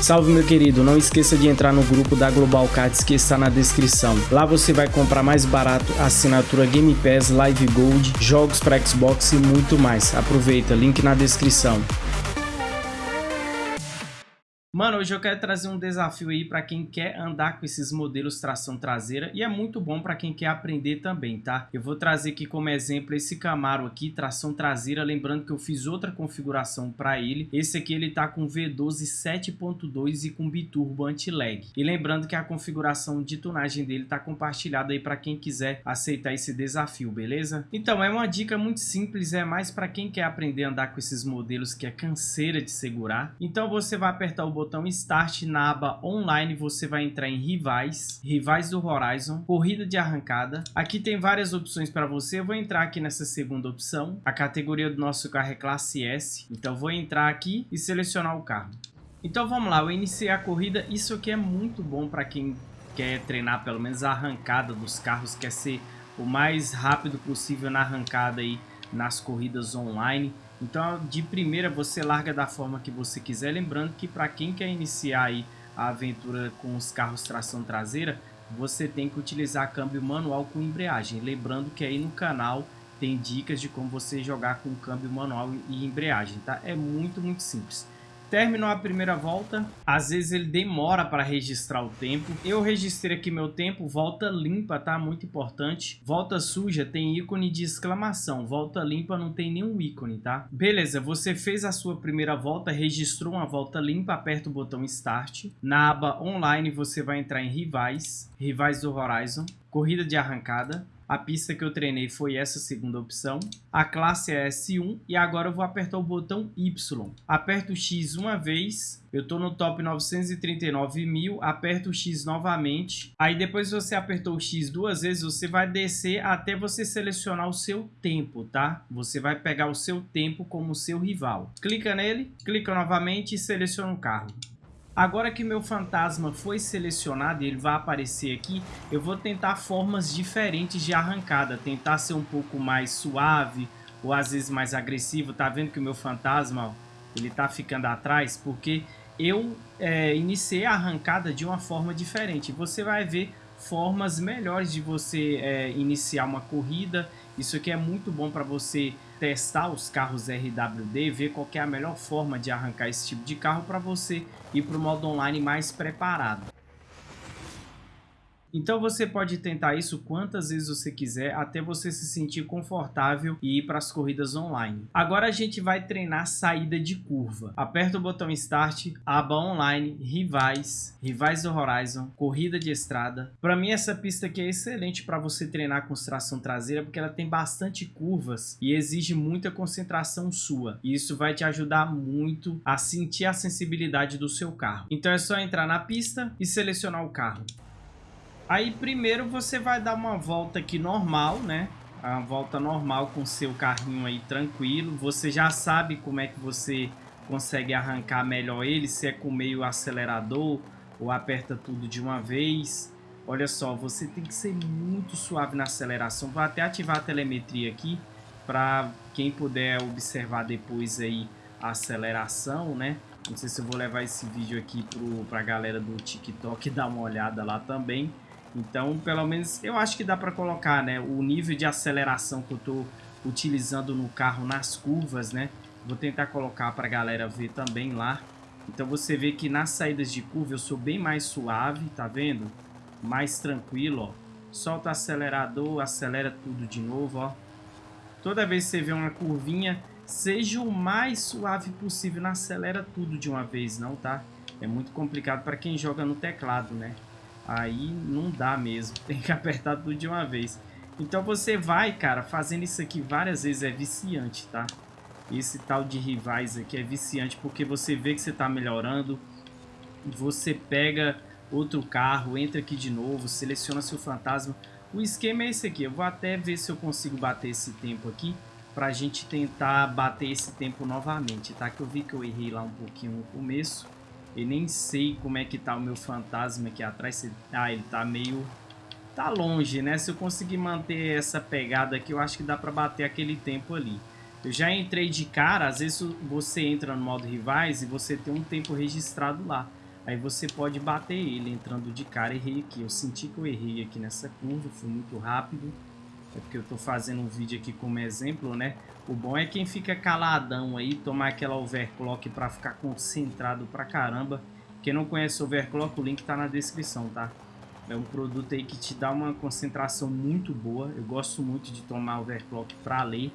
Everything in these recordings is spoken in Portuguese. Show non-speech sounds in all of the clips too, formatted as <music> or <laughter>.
Salve meu querido, não esqueça de entrar no grupo da Global Cards que está na descrição. Lá você vai comprar mais barato assinatura Game Pass, Live Gold, jogos para Xbox e muito mais. Aproveita, link na descrição. Mano, hoje eu quero trazer um desafio aí para quem quer andar com esses modelos tração traseira e é muito bom para quem quer aprender também, tá? Eu vou trazer aqui como exemplo esse Camaro aqui, tração traseira, lembrando que eu fiz outra configuração para ele. Esse aqui ele tá com V12 7.2 e com biturbo anti-lag. E lembrando que a configuração de tunagem dele tá compartilhada aí para quem quiser aceitar esse desafio, beleza? Então, é uma dica muito simples, é mais para quem quer aprender a andar com esses modelos que é canseira de segurar. Então você vai apertar o botão botão Start na aba Online, você vai entrar em Rivais, Rivais do Horizon, Corrida de Arrancada. Aqui tem várias opções para você, eu vou entrar aqui nessa segunda opção. A categoria do nosso carro é classe S, então vou entrar aqui e selecionar o carro. Então vamos lá, eu iniciei a corrida, isso aqui é muito bom para quem quer treinar pelo menos a arrancada dos carros, quer ser o mais rápido possível na arrancada aí nas corridas online. Então, de primeira, você larga da forma que você quiser. Lembrando que para quem quer iniciar aí a aventura com os carros tração traseira, você tem que utilizar câmbio manual com embreagem. Lembrando que aí no canal tem dicas de como você jogar com câmbio manual e embreagem, tá? É muito, muito simples. Terminou a primeira volta, às vezes ele demora para registrar o tempo. Eu registrei aqui meu tempo, volta limpa, tá? Muito importante. Volta suja tem ícone de exclamação, volta limpa não tem nenhum ícone, tá? Beleza, você fez a sua primeira volta, registrou uma volta limpa, aperta o botão Start. Na aba Online você vai entrar em Rivais, Rivais do Horizon, Corrida de Arrancada. A pista que eu treinei foi essa segunda opção. A classe é S1 e agora eu vou apertar o botão Y. Aperto X uma vez, eu estou no top 939 mil, aperto X novamente. Aí depois você apertou o X duas vezes, você vai descer até você selecionar o seu tempo, tá? Você vai pegar o seu tempo como seu rival. Clica nele, clica novamente e seleciona o carro. Agora que meu fantasma foi selecionado e ele vai aparecer aqui, eu vou tentar formas diferentes de arrancada, tentar ser um pouco mais suave ou às vezes mais agressivo. Tá vendo que o meu fantasma, ó, ele tá ficando atrás porque eu é, iniciei a arrancada de uma forma diferente. Você vai ver formas melhores de você é, iniciar uma corrida. Isso aqui é muito bom para você testar os carros RWD, ver qual é a melhor forma de arrancar esse tipo de carro para você ir para o modo online mais preparado. Então você pode tentar isso quantas vezes você quiser até você se sentir confortável e ir para as corridas online. Agora a gente vai treinar saída de curva. Aperta o botão Start, aba online, rivais, rivais do Horizon, corrida de estrada. Para mim essa pista aqui é excelente para você treinar com tração traseira porque ela tem bastante curvas e exige muita concentração sua. E isso vai te ajudar muito a sentir a sensibilidade do seu carro. Então é só entrar na pista e selecionar o carro. Aí primeiro você vai dar uma volta aqui normal, né? A volta normal com seu carrinho aí tranquilo. Você já sabe como é que você consegue arrancar melhor ele, se é com meio acelerador ou aperta tudo de uma vez. Olha só, você tem que ser muito suave na aceleração. Vou até ativar a telemetria aqui para quem puder observar depois aí a aceleração, né? Não sei se eu vou levar esse vídeo aqui para a galera do TikTok <laughs> dar uma olhada lá também. Então, pelo menos, eu acho que dá para colocar, né? O nível de aceleração que eu estou utilizando no carro nas curvas, né? Vou tentar colocar para a galera ver também lá. Então, você vê que nas saídas de curva eu sou bem mais suave, tá vendo? Mais tranquilo, ó. Solta o acelerador, acelera tudo de novo, ó. Toda vez que você vê uma curvinha, seja o mais suave possível, não acelera tudo de uma vez, não, tá? É muito complicado para quem joga no teclado, né? Aí não dá mesmo, <laughs> tem que apertar tudo de uma vez. Então você vai, cara, fazendo isso aqui várias vezes é viciante, tá? Esse tal de rivais aqui é viciante porque você vê que você tá melhorando. Você pega outro carro, entra aqui de novo, seleciona seu fantasma. O esquema é esse aqui, eu vou até ver se eu consigo bater esse tempo aqui pra gente tentar bater esse tempo novamente, tá? Que eu vi que eu errei lá um pouquinho no começo. E nem sei como é que tá o meu fantasma aqui atrás. Ah, ele tá meio... Tá longe, né? Se eu conseguir manter essa pegada aqui, eu acho que dá pra bater aquele tempo ali. Eu já entrei de cara, às vezes você entra no modo rivais e você tem um tempo registrado lá. Aí você pode bater ele entrando de cara. Errei aqui. Eu senti que eu errei aqui nessa curva. Fui muito rápido. É porque eu tô fazendo um vídeo aqui como exemplo, né? O bom é quem fica caladão aí, tomar aquela overclock para ficar concentrado pra caramba. Quem não conhece overclock, o link tá na descrição, tá? É um produto aí que te dá uma concentração muito boa. Eu gosto muito de tomar overclock para ler.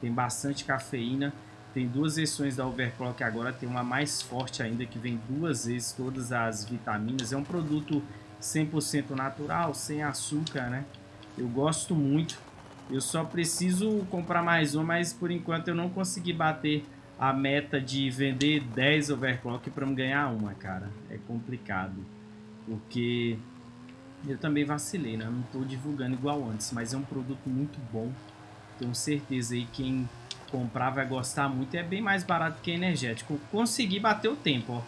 Tem bastante cafeína. Tem duas versões da overclock agora, tem uma mais forte ainda que vem duas vezes todas as vitaminas. É um produto 100% natural, sem açúcar, né? Eu gosto muito. Eu só preciso comprar mais um, mas por enquanto eu não consegui bater a meta de vender 10 overclock para me ganhar uma, cara. É complicado. Porque eu também vacilei, né? não estou divulgando igual antes, mas é um produto muito bom. Tenho certeza aí quem comprar vai gostar muito. É bem mais barato que energético. Consegui bater o tempo, ó.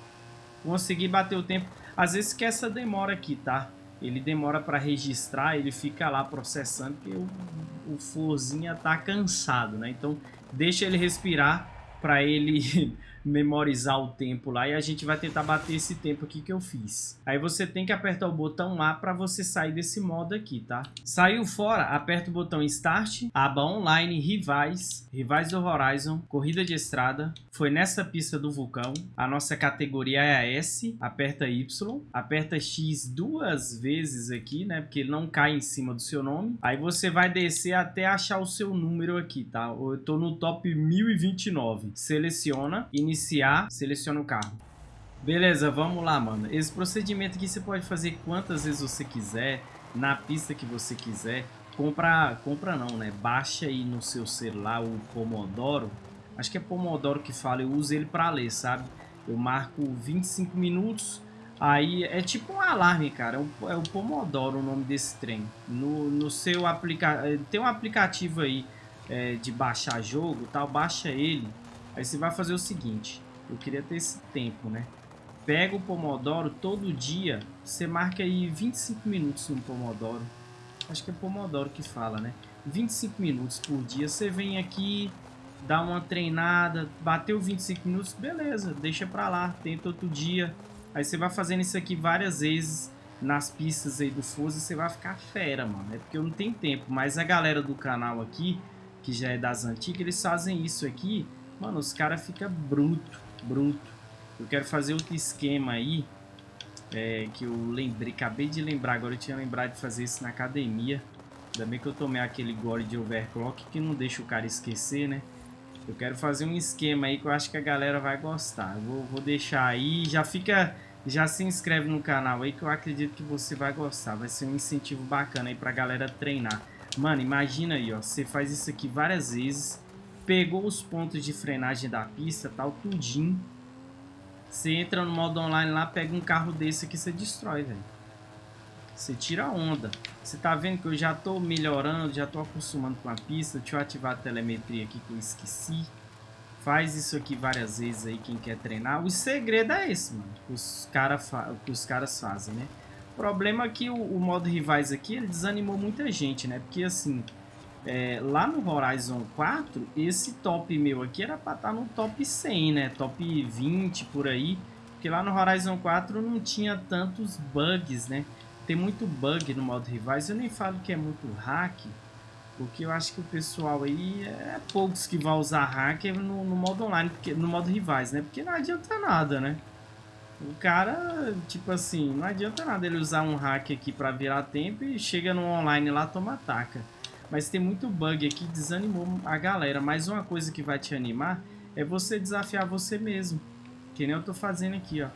Consegui bater o tempo. Às vezes que essa demora aqui, tá? Ele demora para registrar, ele fica lá processando, porque o, o forzinha tá cansado, né? Então, deixa ele respirar para ele <laughs> memorizar o tempo lá e a gente vai tentar bater esse tempo aqui que eu fiz. Aí você tem que apertar o botão A para você sair desse modo aqui, tá? Saiu fora, aperta o botão Start, aba Online, Rivais, Rivais do Horizon, Corrida de Estrada, foi nessa pista do vulcão, a nossa categoria é a S, aperta Y, aperta X duas vezes aqui, né? Porque ele não cai em cima do seu nome. Aí você vai descer até achar o seu número aqui, tá? Eu tô no top 1029. Seleciona, iniciar, seleciona o carro. Beleza, vamos lá, mano. Esse procedimento aqui você pode fazer quantas vezes você quiser, na pista que você quiser. Compra, compra não, né? Baixa aí no seu celular o Pomodoro. Acho que é Pomodoro que fala, eu uso ele para ler, sabe? Eu marco 25 minutos, aí é tipo um alarme, cara. É o, é o Pomodoro o nome desse trem. No, no seu aplicativo, tem um aplicativo aí é, de baixar jogo, tal, baixa ele Aí você vai fazer o seguinte, eu queria ter esse tempo, né? Pega o Pomodoro todo dia, você marca aí 25 minutos no Pomodoro. Acho que é Pomodoro que fala, né? 25 minutos por dia, você vem aqui, dá uma treinada, bateu 25 minutos, beleza, deixa pra lá, tenta outro dia. Aí você vai fazendo isso aqui várias vezes nas pistas aí do Forza, você vai ficar fera, mano. É porque eu não tenho tempo, mas a galera do canal aqui, que já é das antigas, eles fazem isso aqui Mano, os caras ficam bruto, bruto. Eu quero fazer outro esquema aí, é, que eu lembrei, acabei de lembrar, agora eu tinha lembrado de fazer isso na academia. Ainda bem que eu tomei aquele gole de overclock que não deixa o cara esquecer, né? Eu quero fazer um esquema aí que eu acho que a galera vai gostar. Eu vou, vou deixar aí, já fica, já se inscreve no canal aí que eu acredito que você vai gostar. Vai ser um incentivo bacana aí pra galera treinar. Mano, imagina aí, ó, você faz isso aqui várias vezes pegou os pontos de frenagem da pista, tal, tudinho. Você entra no modo online lá, pega um carro desse aqui, você destrói, velho. Você tira a onda. Você tá vendo que eu já tô melhorando, já tô acostumando com a pista. Deixa eu ativar a telemetria aqui que eu esqueci. Faz isso aqui várias vezes aí, quem quer treinar. O segredo é esse, mano. Que os, cara que os caras fazem, né? O problema é que o, o modo rivais aqui, ele desanimou muita gente, né? Porque assim, é, lá no Horizon 4, esse top meu aqui era para estar tá no top 100, né? Top 20 por aí. Porque lá no Horizon 4 não tinha tantos bugs, né? Tem muito bug no modo rivais. Eu nem falo que é muito hack, porque eu acho que o pessoal aí é poucos que vai usar hack no, no modo online, porque, no modo rivais, né? Porque não adianta nada, né? O cara, tipo assim, não adianta nada ele usar um hack aqui para virar tempo e chega no online lá toma ataca. Mas tem muito bug aqui, desanimou a galera. Mas uma coisa que vai te animar é você desafiar você mesmo. Que nem eu tô fazendo aqui, ó.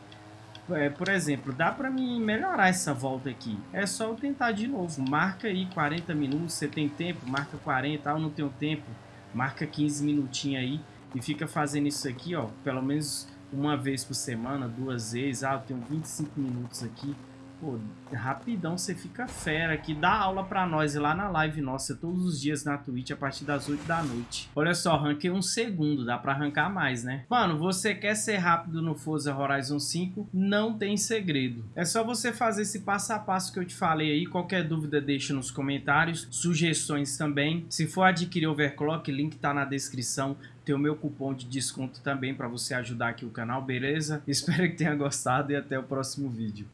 É, por exemplo, dá pra mim melhorar essa volta aqui. É só eu tentar de novo. Marca aí 40 minutos, você tem tempo, marca 40, ah, eu não tenho tempo. Marca 15 minutinhos aí e fica fazendo isso aqui, ó. Pelo menos uma vez por semana, duas vezes. Ah, eu tenho 25 minutos aqui. Pô, rapidão você fica fera aqui. Dá aula pra nós lá na live nossa todos os dias na Twitch a partir das 8 da noite. Olha só, ranquei um segundo, dá pra arrancar mais, né? Mano, você quer ser rápido no Forza Horizon 5? Não tem segredo. É só você fazer esse passo a passo que eu te falei aí. Qualquer dúvida deixa nos comentários, sugestões também. Se for adquirir overclock, link tá na descrição tem o meu cupom de desconto também para você ajudar aqui o canal, beleza? <laughs> Espero que tenha gostado e até o próximo vídeo.